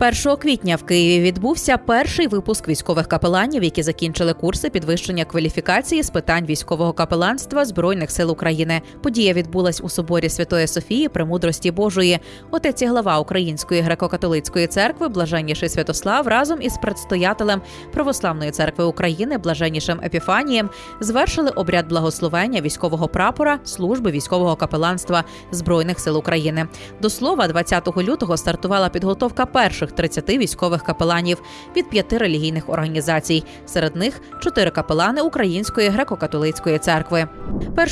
1 квітня в Києві відбувся перший випуск військових капеланів, які закінчили курси підвищення кваліфікації з питань військового капеланства збройних сил України. Подія відбулась у соборі Святої Софії Премудрості Божої. Отець і глава Української греко-католицької церкви, блаженніший Святослав, разом із предстоятелем Православної церкви України, блаженнішим Епіфанієм, звершили обряд благословення військового прапора служби військового капеланства збройних сил України. До слова, 20 лютого стартувала підготовка перших 30 військових капеланів від п'яти релігійних організацій. Серед них чотири капелани Української греко-католицької церкви.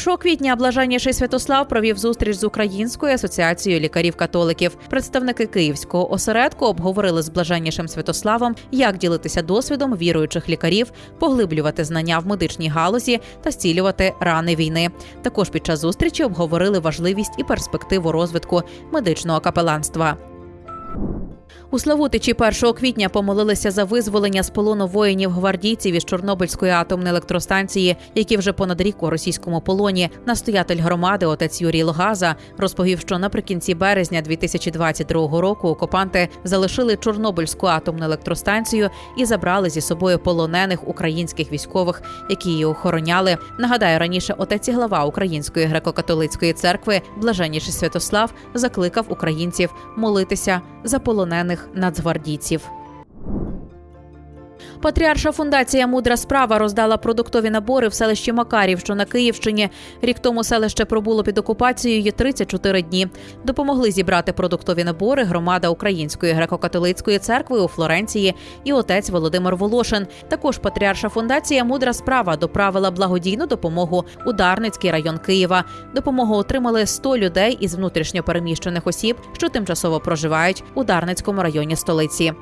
1 квітня блаженніший Святослав провів зустріч з Українською асоціацією лікарів-католиків. Представники київського осередку обговорили з блаженнішим Святославом, як ділитися досвідом віруючих лікарів, поглиблювати знання в медичній галузі та зцілювати рани війни. Також під час зустрічі обговорили важливість і перспективу розвитку медичного капеланства. У Славутичі 1 квітня помолилися за визволення з полону воїнів гвардійців із Чорнобильської атомної електростанції, які вже понад рік у російському полоні. Настоятель громади, отець Юрій Логаза, розповів, що наприкінці березня 2022 року окупанти залишили Чорнобильську атомну електростанцію і забрали зі собою полонених українських військових, які її охороняли. Нагадаю, раніше отець і глава Української греко-католицької церкви, блаженніший Святослав, закликав українців молитися за полонених нацгвардійців. Патріарша фундація Мудра справа роздала продуктові набори в селищі Макарів, що на Київщині. Рік тому селище пробуло під окупацією 34 дні. Допомогли зібрати продуктові набори громада Української греко-католицької церкви у Флоренції і отець Володимир Волошин. Також патріарша фундація Мудра справа доправила благодійну допомогу у Дарницький район Києва. Допомогу отримали 100 людей із внутрішньопереміщених осіб, що тимчасово проживають у Дарницькому районі столиці.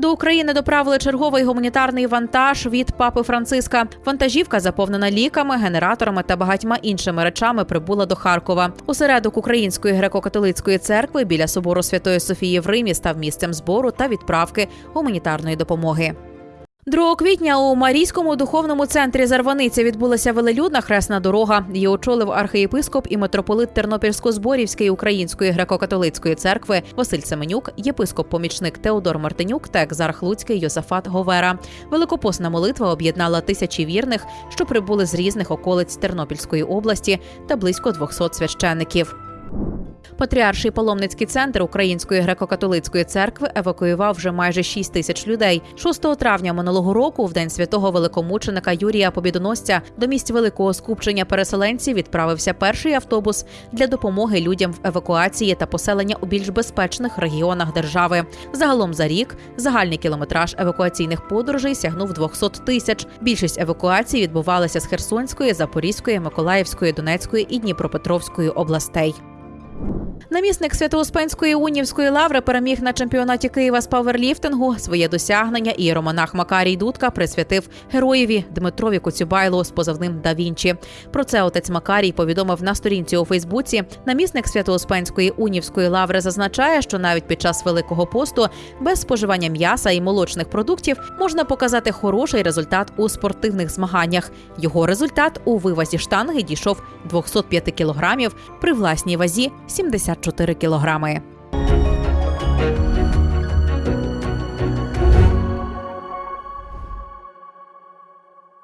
До України доправили черговий гуманітарний вантаж від папи Франциска. Вантажівка, заповнена ліками, генераторами та багатьма іншими речами, прибула до Харкова. Усередок Української греко-католицької церкви біля собору Святої Софії в Римі став місцем збору та відправки гуманітарної допомоги. 2 квітня у Марійському духовному центрі Зарваниця відбулася велелюдна хресна дорога. Її очолив архієпископ і митрополит Тернопільсько-Зборівської української греко-католицької церкви Василь Семенюк, єпископ-помічник Теодор Мартинюк та екзарх Луцький Йосафат Говера. Великопосна молитва об'єднала тисячі вірних, що прибули з різних околиць Тернопільської області та близько 200 священників. Патріарший паломницький центр Української греко-католицької церкви евакуював вже майже 6 тисяч людей. 6 травня минулого року, в день святого великомученика Юрія Побідоносця, до місць великого скупчення переселенців відправився перший автобус для допомоги людям в евакуації та поселення у більш безпечних регіонах держави. Загалом за рік загальний кілометраж евакуаційних подорожей сягнув 200 тисяч. Більшість евакуацій відбувалася з Херсонської, Запорізької, Миколаївської, Донецької і Дніпропетровської областей. Намісник Свято-Успенської унівської лаври переміг на чемпіонаті Києва з паверліфтингу. Своє досягнення ієромонах Макарій Дудка присвятив героєві Дмитрові Коцюбайлу з позивним Да Вінчі. Про це отець Макарій повідомив на сторінці у Фейсбуці. Намісник Свято-Успенської унівської лаври зазначає, що навіть під час великого посту без споживання м'яса і молочних продуктів можна показати хороший результат у спортивних змаганнях. Його результат у вивазі штанги дійшов 205 кілограмів при власній вазі 74 кілограми.